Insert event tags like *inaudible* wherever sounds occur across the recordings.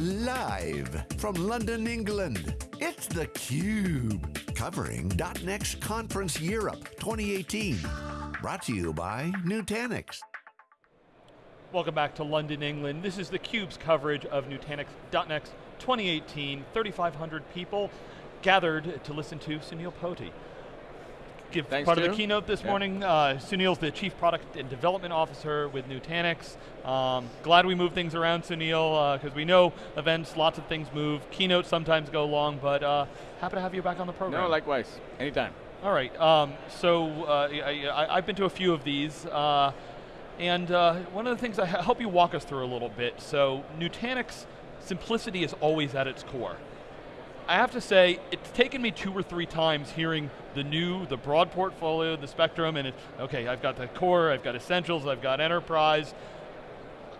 Live from London, England, it's theCUBE. Covering .next Conference Europe 2018. Brought to you by Nutanix. Welcome back to London, England. This is theCUBE's coverage of Nutanix .next 2018. 3,500 people gathered to listen to Sunil Potti give Thanks part of the keynote this yeah. morning. Uh, Sunil's the Chief Product and Development Officer with Nutanix. Um, glad we moved things around, Sunil, because uh, we know events, lots of things move. Keynotes sometimes go long, but uh, happy to have you back on the program. No, likewise, anytime. All right, um, so uh, I, have been to a few of these, uh, and uh, one of the things I help you walk us through a little bit. So Nutanix, simplicity is always at its core. I have to say, it's taken me two or three times hearing the new, the broad portfolio, the spectrum, and it, okay, I've got the core, I've got essentials, I've got enterprise.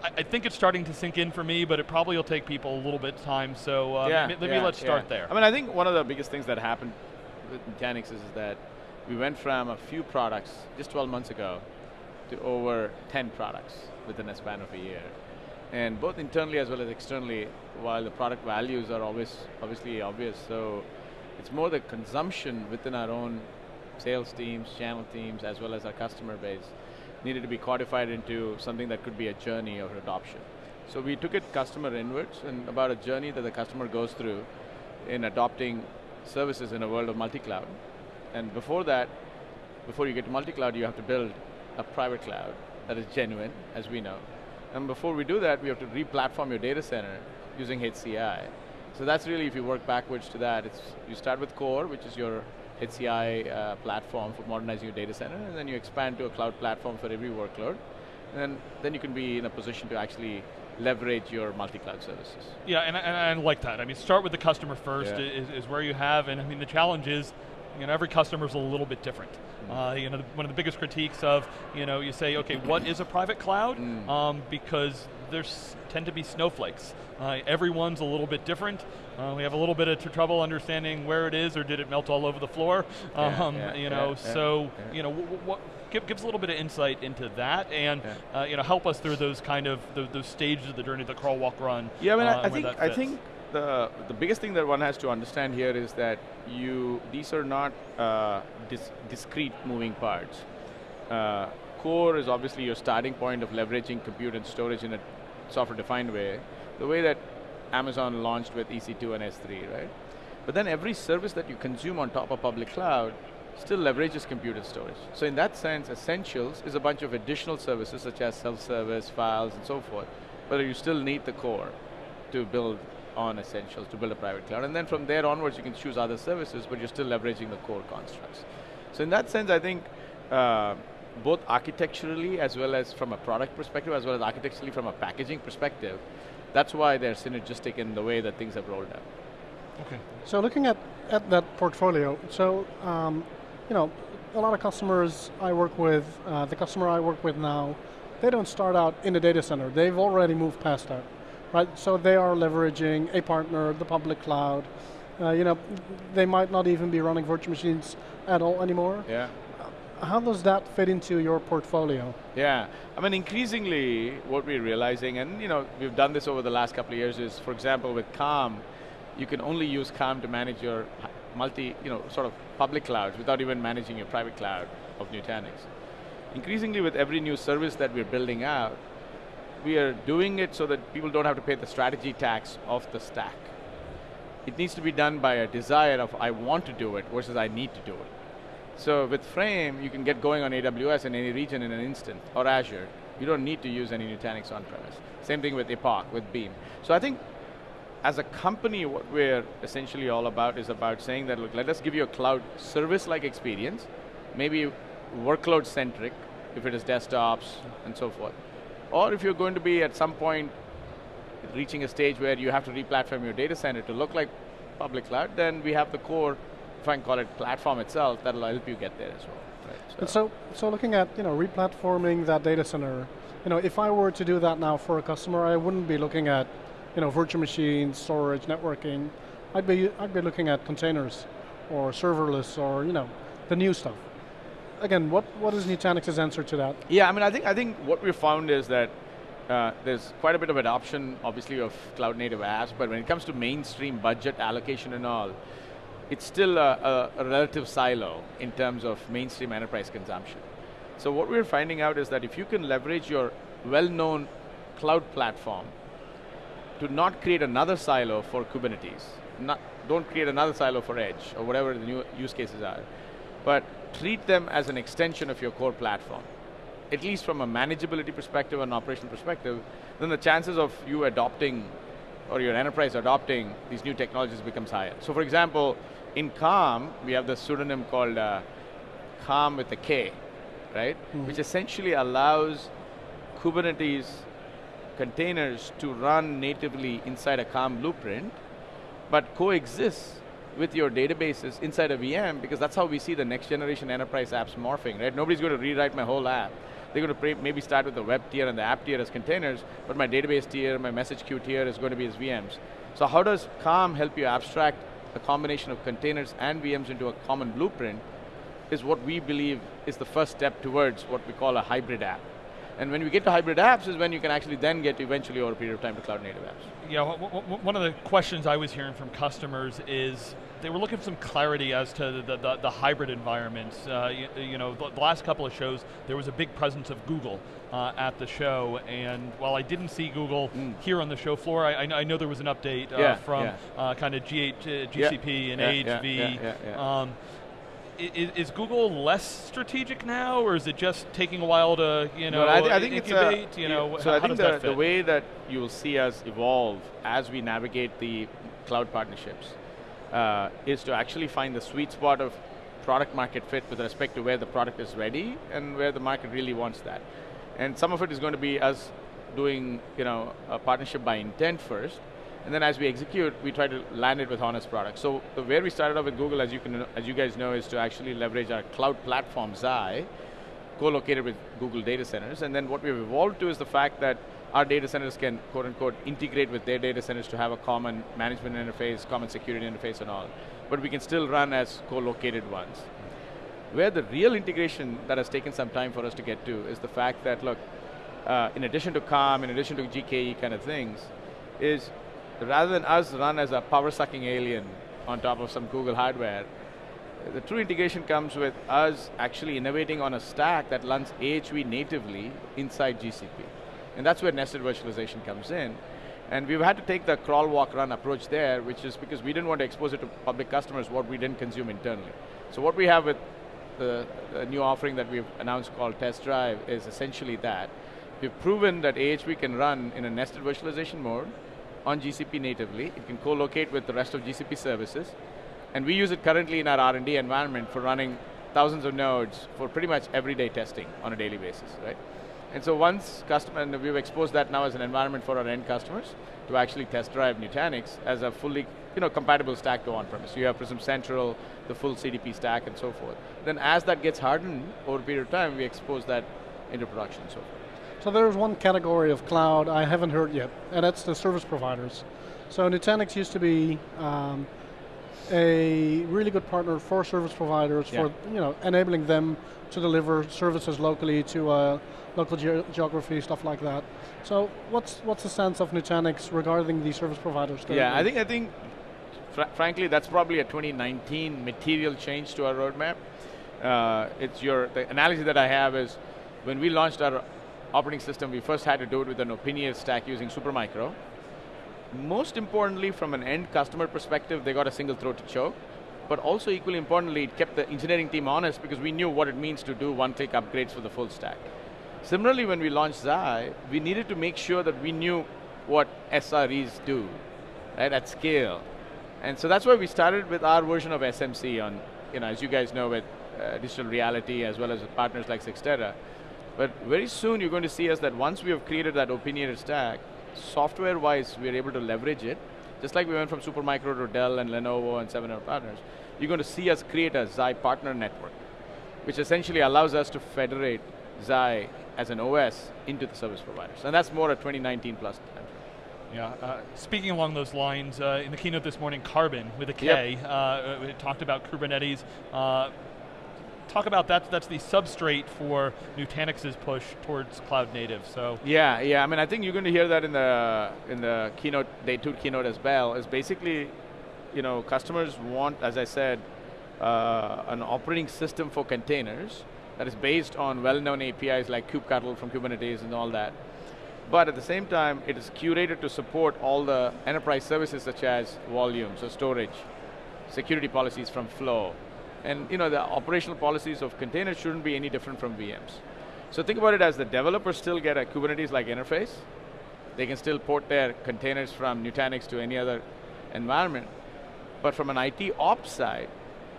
I, I think it's starting to sink in for me, but it probably will take people a little bit of time, so uh, yeah, maybe yeah, let's start yeah. there. I mean, I think one of the biggest things that happened with Nutanix is that we went from a few products just 12 months ago to over 10 products within a span of a year. And both internally as well as externally, while the product values are always obviously obvious, so it's more the consumption within our own sales teams, channel teams, as well as our customer base needed to be codified into something that could be a journey of adoption. So we took it customer inwards and about a journey that the customer goes through in adopting services in a world of multi-cloud. And before that, before you get to multi-cloud, you have to build a private cloud that is genuine, as we know. And before we do that, we have to re-platform your data center using HCI. So that's really, if you work backwards to that, it's you start with core, which is your HCI uh, platform for modernizing your data center, and then you expand to a cloud platform for every workload. And then, then you can be in a position to actually leverage your multi-cloud services. Yeah, and, and I like that. I mean, start with the customer first yeah. is, is where you have, and I mean, the challenge is, you know, every customer is a little bit different. Mm. Uh, you know, the, one of the biggest critiques of, you know, you say, okay, what is a private cloud? Mm. Um, because there's tend to be snowflakes. Uh, everyone's a little bit different. Uh, we have a little bit of trouble understanding where it is, or did it melt all over the floor? Yeah, *laughs* um, yeah, you know, yeah, so you know, what give, give us a little bit of insight into that, and uh, you know, help us through those kind of those, those stages of the journey, the crawl, walk, run. Yeah, I mean, uh, I think I think the the biggest thing that one has to understand here is that you these are not uh, dis discrete moving parts. Uh, core is obviously your starting point of leveraging compute and storage in a software-defined way, the way that Amazon launched with EC2 and S3, right? But then every service that you consume on top of public cloud still leverages compute and storage. So in that sense, Essentials is a bunch of additional services such as self-service, files, and so forth. But you still need the core to build on Essentials, to build a private cloud. And then from there onwards, you can choose other services, but you're still leveraging the core constructs. So in that sense, I think uh, both architecturally as well as from a product perspective, as well as architecturally from a packaging perspective, that's why they're synergistic in the way that things have rolled out. Okay. So looking at, at that portfolio, so um, you know, a lot of customers I work with, uh, the customer I work with now, they don't start out in the data center. They've already moved past that, right? So they are leveraging a partner, the public cloud. Uh, you know, they might not even be running virtual machines at all anymore. Yeah. How does that fit into your portfolio? Yeah, I mean increasingly what we're realizing, and you know, we've done this over the last couple of years is, for example, with Calm, you can only use Calm to manage your multi, you know, sort of public clouds without even managing your private cloud of Nutanix. Increasingly with every new service that we're building out, we are doing it so that people don't have to pay the strategy tax of the stack. It needs to be done by a desire of I want to do it versus I need to do it. So with Frame, you can get going on AWS in any region in an instant, or Azure. You don't need to use any Nutanix on-premise. Same thing with Epoch, with Beam. So I think as a company, what we're essentially all about is about saying that, look, let us give you a cloud service-like experience, maybe workload-centric, if it is desktops and so forth. Or if you're going to be at some point reaching a stage where you have to re-platform your data center to look like public cloud, then we have the core if I can call it platform itself, that'll help you get there as well. Right, so. And so, so looking at you know replatforming that data center, you know, if I were to do that now for a customer, I wouldn't be looking at you know virtual machines, storage, networking. I'd be I'd be looking at containers, or serverless, or you know, the new stuff. Again, what what is Nutanix's answer to that? Yeah, I mean, I think I think what we found is that uh, there's quite a bit of adoption, obviously, of cloud native apps, but when it comes to mainstream budget allocation and all, it's still a, a, a relative silo in terms of mainstream enterprise consumption. So what we're finding out is that if you can leverage your well-known cloud platform to not create another silo for Kubernetes, not, don't create another silo for Edge, or whatever the new use cases are, but treat them as an extension of your core platform, at least from a manageability perspective and operational perspective, then the chances of you adopting or your enterprise adopting these new technologies becomes higher. So for example, in Calm, we have the pseudonym called uh, Calm with a K, right? Mm -hmm. Which essentially allows Kubernetes containers to run natively inside a Calm blueprint, but coexists with your databases inside a VM because that's how we see the next generation enterprise apps morphing, right? Nobody's going to rewrite my whole app. They're going to maybe start with the web tier and the app tier as containers, but my database tier, my message queue tier is going to be as VMs. So how does Calm help you abstract a combination of containers and VMs into a common blueprint is what we believe is the first step towards what we call a hybrid app. And when we get to hybrid apps is when you can actually then get eventually over a period of time to cloud native apps. Yeah, one of the questions I was hearing from customers is they were looking for some clarity as to the, the, the hybrid environments. Uh, you, you, know, the, the, last couple of shows, there was a big presence of Google uh, at the show, and while I didn't see Google mm. here on the show floor, I, I know there was an update uh, yeah, from yeah. Uh, kind of GH, GCP yeah, and AHV. Um, is, is, Google less strategic now, or is it just taking a while to you know no, I, th I think incubate? It's a, you know, so I think the, the way that you will see us evolve as we navigate the cloud partnerships uh, is to actually find the sweet spot of product market fit with respect to where the product is ready and where the market really wants that. And some of it is going to be us doing you know a partnership by intent first, and then as we execute, we try to land it with honest products. So the where we started off with Google, as you can, as you guys know, is to actually leverage our cloud platform Xi, co-located with Google data centers. And then what we've evolved to is the fact that our data centers can quote unquote integrate with their data centers to have a common management interface, common security interface and all. But we can still run as co-located ones. Where the real integration that has taken some time for us to get to is the fact that, look, uh, in addition to CALM, in addition to GKE kind of things, is rather than us run as a power-sucking alien on top of some Google hardware, the true integration comes with us actually innovating on a stack that runs AHV natively inside GCP. And that's where nested virtualization comes in. And we've had to take the crawl, walk, run approach there, which is because we didn't want to expose it to public customers what we didn't consume internally. So what we have with the, the new offering that we've announced called Test Drive is essentially that. We've proven that AHV can run in a nested virtualization mode, on GCP natively. It can co-locate with the rest of GCP services. And we use it currently in our R&D environment for running thousands of nodes for pretty much everyday testing on a daily basis, right? And so once customer, and we've exposed that now as an environment for our end customers to actually test drive Nutanix as a fully you know, compatible stack to on-premise. You have Prism Central, the full CDP stack and so forth. Then as that gets hardened over a period of time, we expose that into production and so forth. So there's one category of cloud I haven't heard yet, and that's the service providers. So Nutanix used to be um, a really good partner for service providers yeah. for you know enabling them to deliver services locally to uh, local ge geography, stuff like that. So what's what's the sense of Nutanix regarding the service providers? Yeah, I think I think fr frankly that's probably a 2019 material change to our roadmap. Uh, it's your the analogy that I have is when we launched our operating system, we first had to do it with an Opiniator stack using Supermicro. Most importantly, from an end customer perspective, they got a single throat to choke. But also equally importantly, it kept the engineering team honest because we knew what it means to do one-click upgrades for the full stack. Similarly, when we launched Xi, we needed to make sure that we knew what SREs do, right, at scale. And so that's why we started with our version of SMC on, you know, as you guys know, with uh, Digital Realty as well as with partners like Cyxtera. But very soon you're going to see us that once we have created that opinionated stack, software-wise we're able to leverage it, just like we went from Supermicro to Dell and Lenovo and seven other partners, you're going to see us create a Xi partner network, which essentially allows us to federate Xi as an OS into the service providers. And that's more a 2019 plus time. Yeah, uh, speaking along those lines, uh, in the keynote this morning, Karbon with a K, yep. uh, talked about Kubernetes, uh, talk about that. That's the substrate for Nutanix's push towards cloud native. So yeah, yeah. I mean, I think you're going to hear that in the in the keynote, day two keynote as well. Is basically, you know, customers want, as I said, uh, an operating system for containers that is based on well-known APIs like kubectl from Kubernetes and all that. But at the same time, it is curated to support all the enterprise services such as volume, so storage, security policies from Flow. And you know, the operational policies of containers shouldn't be any different from VMs. So think about it as the developers still get a Kubernetes-like interface. They can still port their containers from Nutanix to any other environment. But from an IT ops side,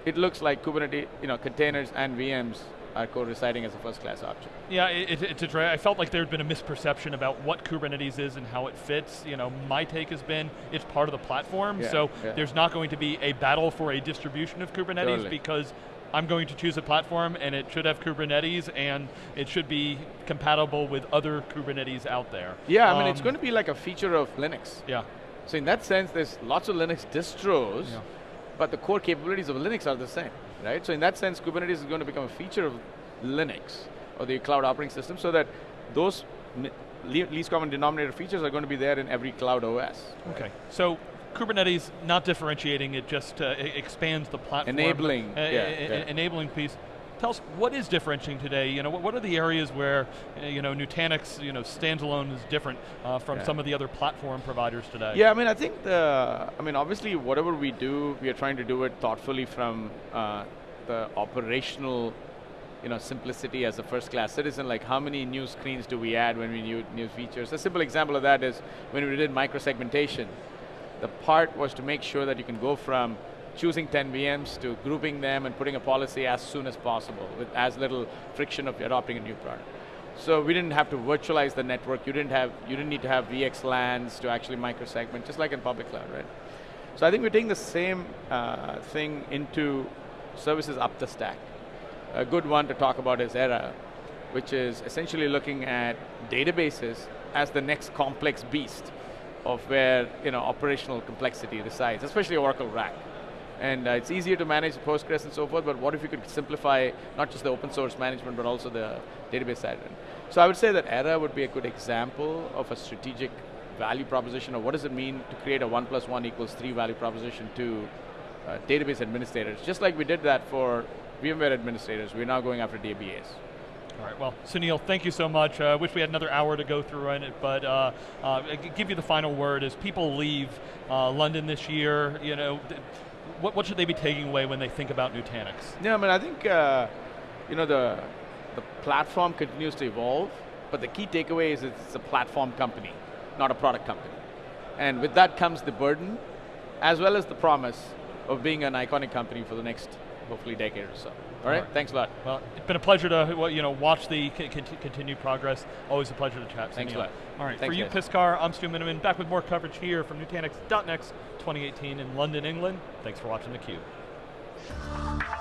it looks like Kubernetes, you know, containers and VMs are co-residing as a first-class object. Yeah, it, it, it's a I felt like there had been a misperception about what Kubernetes is and how it fits. You know, my take has been it's part of the platform, yeah, so yeah. there's not going to be a battle for a distribution of Kubernetes totally. because I'm going to choose a platform and it should have Kubernetes and it should be compatible with other Kubernetes out there. Yeah, I mean, it's Um, going to be like a feature of Linux. Yeah. So in that sense, there's lots of Linux distros, Yeah. but the core capabilities of Linux are the same, right? So in that sense, Kubernetes is going to become a feature of Linux, or the cloud operating system, so that those least common denominator features are going to be there in every cloud OS. Okay, so Kubernetes not differentiating, it just uh, expands the platform. Enabling, uh, yeah, yeah. enabling piece. Tell us, what is differentiating today? You know, what, what are the areas where, uh, you know, Nutanix, you know, standalone is different uh, from Yeah. some of the other platform providers today? Yeah, I mean, I think the, I mean, obviously, whatever we do, we are trying to do it thoughtfully from uh, the operational, you know, simplicity as a first-class citizen. Like, how many new screens do we add when we new new features? A simple example of that is when we did microsegmentation. The part was to make sure that you can go from choosing 10 VMs to grouping them and putting a policy as soon as possible with as little friction of adopting a new product. So we didn't have to virtualize the network. You didn't have, you didn't need to have VXLANs to actually microsegment, just like in public cloud, right? So I think we're taking the same uh, thing into services up the stack. A good one to talk about is Era, which is essentially looking at databases as the next complex beast of where you know operational complexity resides, especially Oracle RAC. And uh, it's easier to manage Postgres and so forth, but what if you could simplify not just the open source management, but also the database side? So I would say that Era would be a good example of a strategic value proposition of what does it mean to create a one plus one equals three value proposition to uh, database administrators. Just like we did that for VMware administrators, we're now going after DBAs. All right, well, Sunil, thank you so much. I uh, wish we had another hour to go through on it, but uh, uh, give you the final word. As people leave uh, London this year, you know, what, what should they be taking away when they think about Nutanix? Yeah, I mean, I think uh, you know the the platform continues to evolve, but the key takeaway is it's a platform company, not a product company. And with that comes the burden, as well as the promise of being an iconic company for the next, hopefully, decade or so. All right, right. thanks a lot. Well, it's been a pleasure to well, you know watch the continued progress. Always a pleasure to chat. Thanks a lot. All right, Thanks, for you, guys. Piscar, I'm Stu Miniman, back with more coverage here from Nutanix.next 2018 in London, England. Thanks for watching theCUBE.